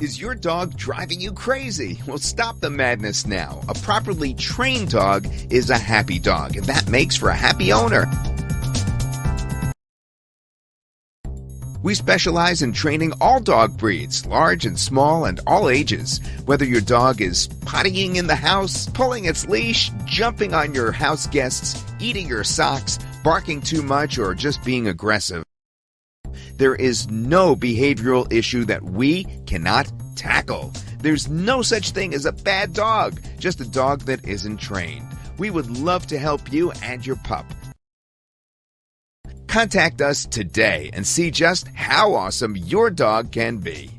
Is your dog driving you crazy? Well, stop the madness now. A properly trained dog is a happy dog, and that makes for a happy owner. We specialize in training all dog breeds, large and small and all ages. Whether your dog is pottying in the house, pulling its leash, jumping on your house guests, eating your socks, barking too much, or just being aggressive. There is no behavioral issue that we cannot tackle. There's no such thing as a bad dog, just a dog that isn't trained. We would love to help you and your pup. Contact us today and see just how awesome your dog can be.